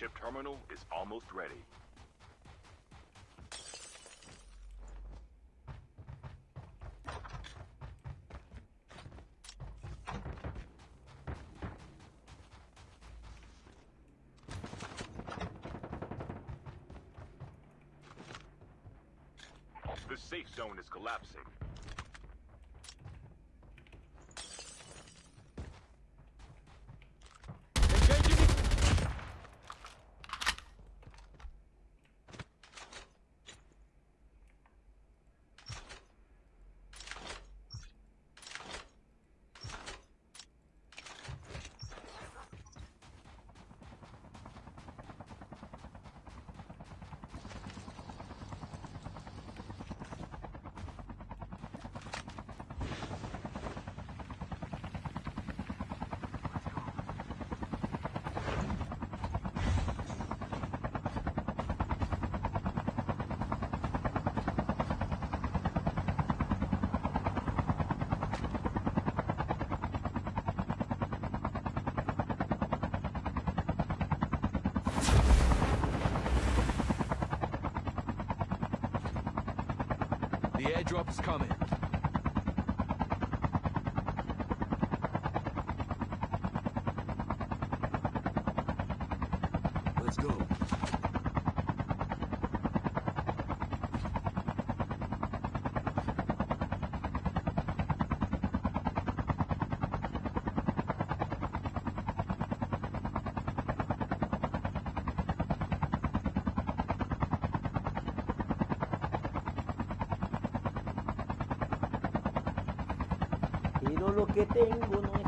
Chip terminal is almost ready. The safe zone is collapsing. Airdrop's coming. Let's go. getting bonus.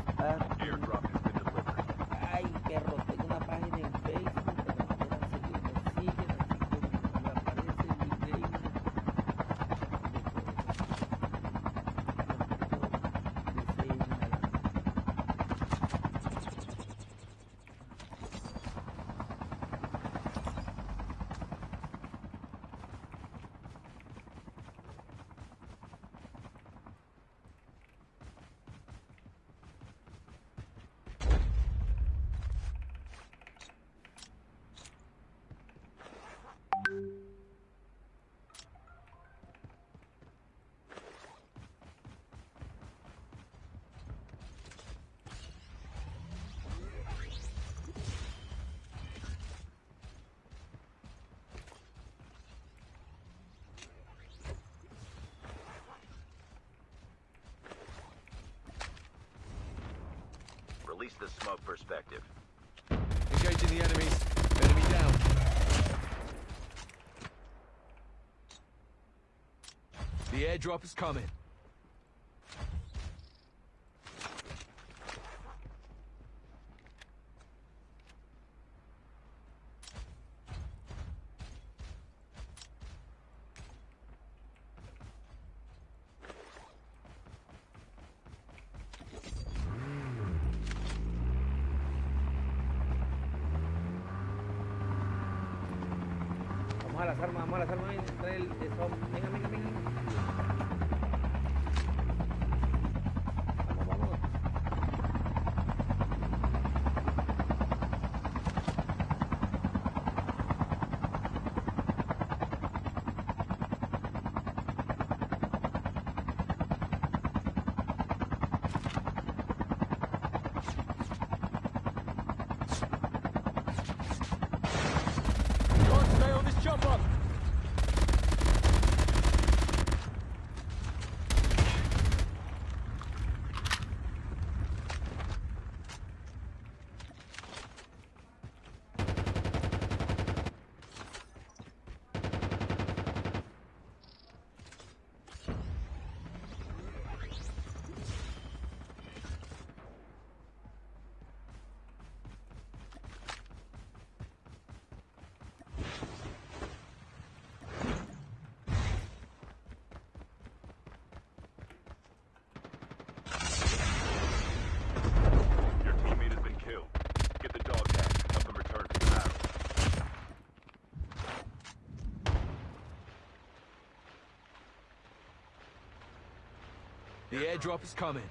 least the smoke perspective. Engaging the enemies. Enemy down. The airdrop is coming. The airdrop is coming.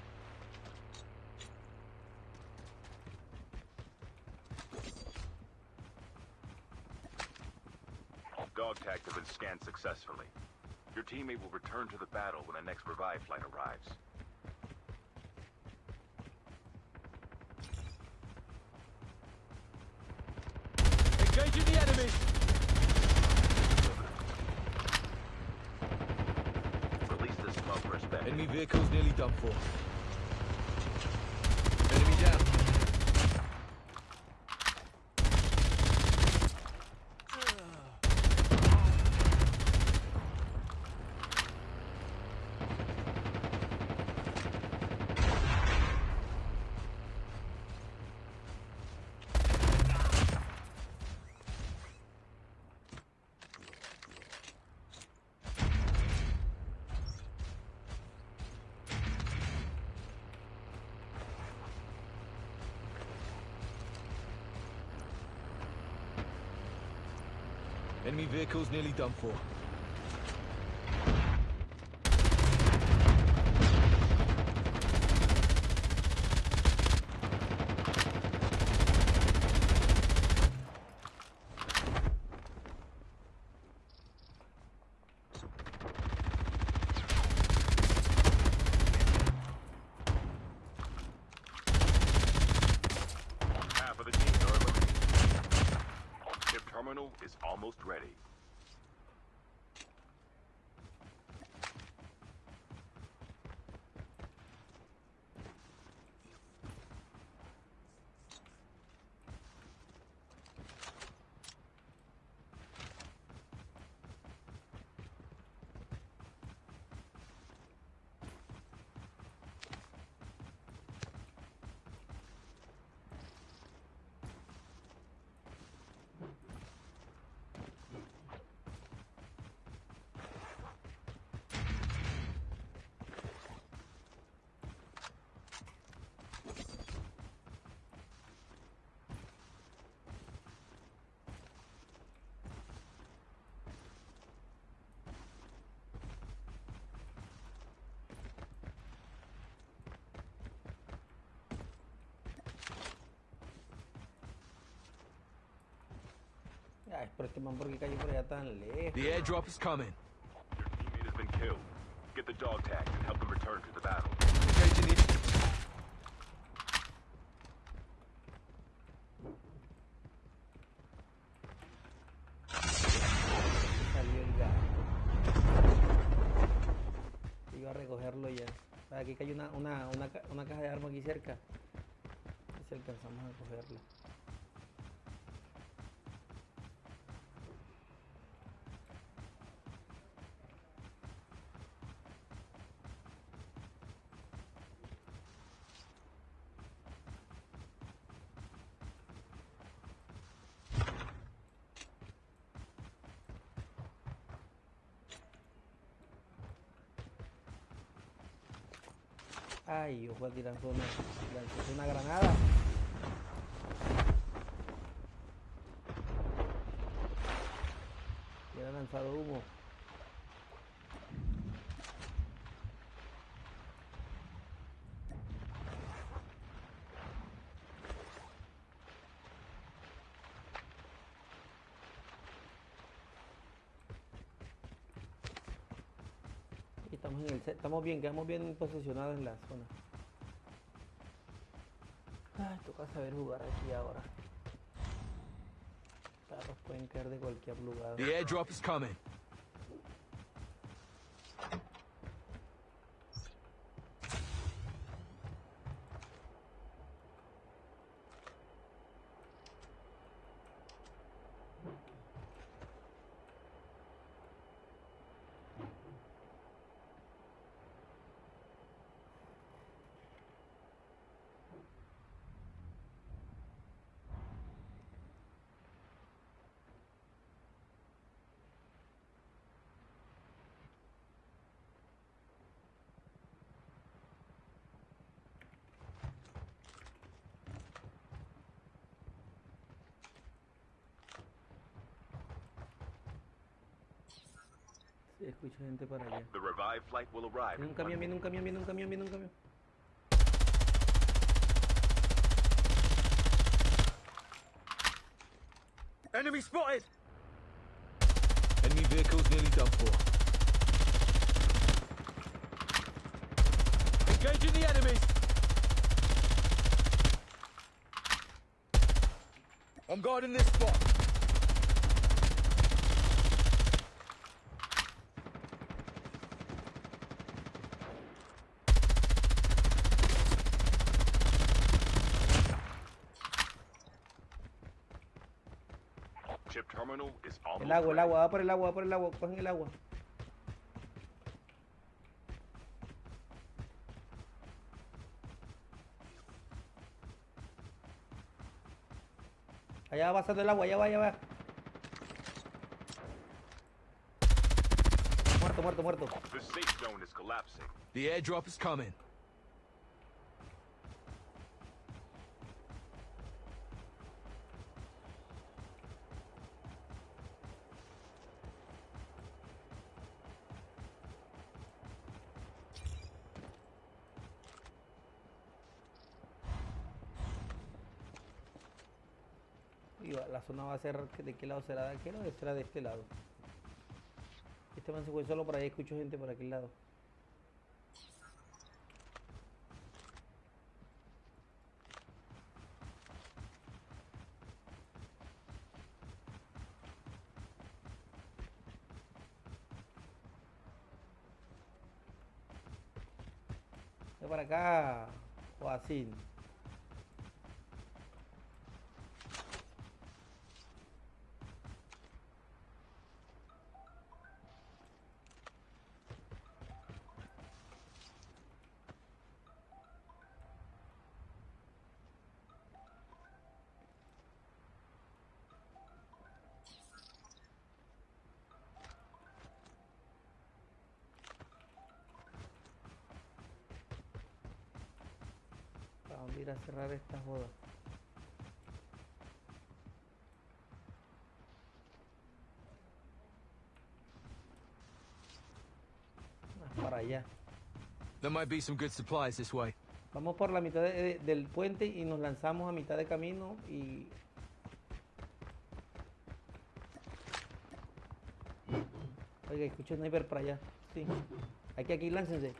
Dog tags have been scanned successfully. Your teammate will return to the battle when the next revive flight arrives. Enemy vehicle's nearly done for. Enemy down. Enemy vehicle's nearly done for. Ay, pero este man, ¿por qué cayó por allá tan lejos? The airdrop is coming. Your teammate has been killed. Get the dog tags and help them return to the battle. Engaging the... Salió el gato. Iba a recogerlo ya. Ah, Aquí cayó una, una, una, una caja de armas aquí cerca. A ver si alcanzamos a cogerla. Ay, yo fue a tirar fue una, lanzó una granada. Y era lanzado humo. En el, ce- estamos bien, quedamos bien posicionados en la zona. Ay, toca saber jugar aquí ahora. Carros pueden caer de cualquier lugar. The airdrop is coming. Escucho gente para allá. The revive flight will arrive. Viene un in camión, one viene un camión, viene un camión, viene un camión. Enemy spotted! Enemy vehicle's nearly done for. Engaging the enemies! I'm guarding this spot. El agua, el agua, va por el agua, va por el agua, cogen el agua. Allá va pasando el agua, allá va, allá va. Muerto, muerto, muerto. The safe zone is collapsing. The airdrop is coming. La zona va a ser, ¿de qué lado será? ¿De aquel o será de este lado? Este man se fue solo por ahí, escucho gente por aquel lado. Para acá, o ¿Para dónde ir a cerrar esta joda? Para allá. There might be some good supplies this way. Vamos por la mitad de- de- del puente y nos lanzamos a mitad de camino y... Oiga, escuché sniper para allá. Sí. Aquí, aquí, láncense.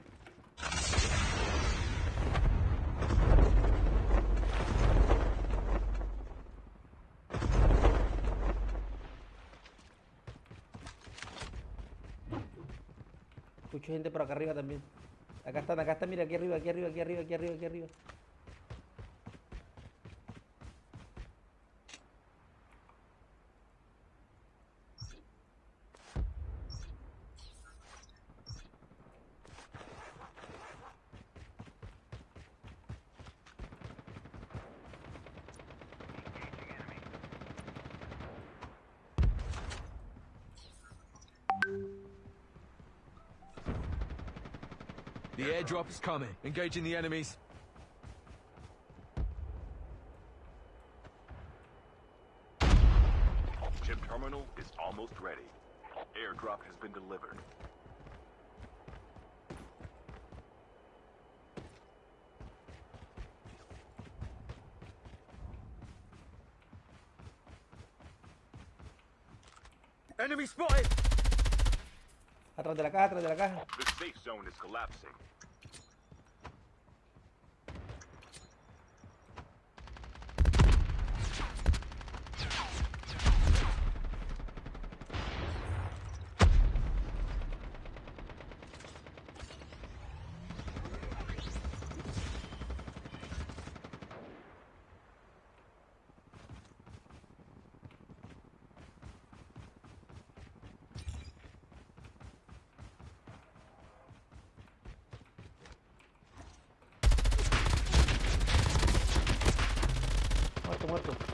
Escucho gente por acá arriba también. Acá están, acá están, mira, aquí arriba, aquí arriba, aquí arriba, aquí arriba, aquí arriba. The airdrop is coming. Engaging the enemies. Chip terminal is almost ready. Airdrop has been delivered. Enemy spotted! Atrás de la caja, atrás de la caja. そう。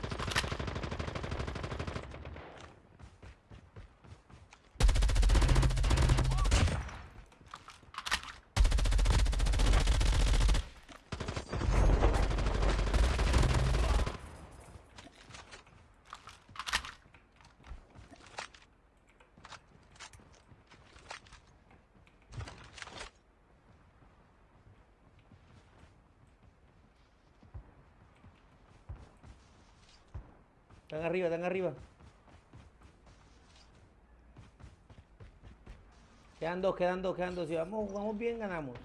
Están arriba, están arriba. Quedan dos, quedan dos, quedan dos. Si vamos, vamos bien, ganamos.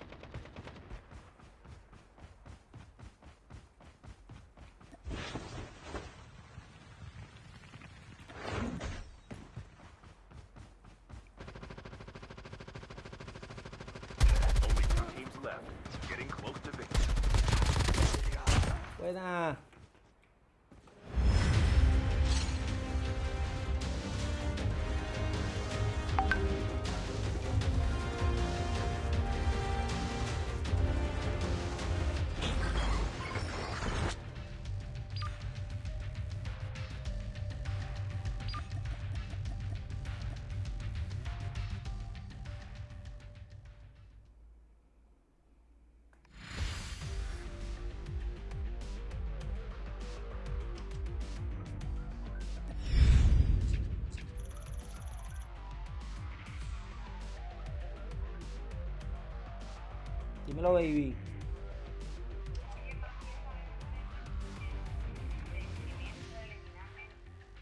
Only Dímelo, baby.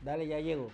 Dale, ya llego.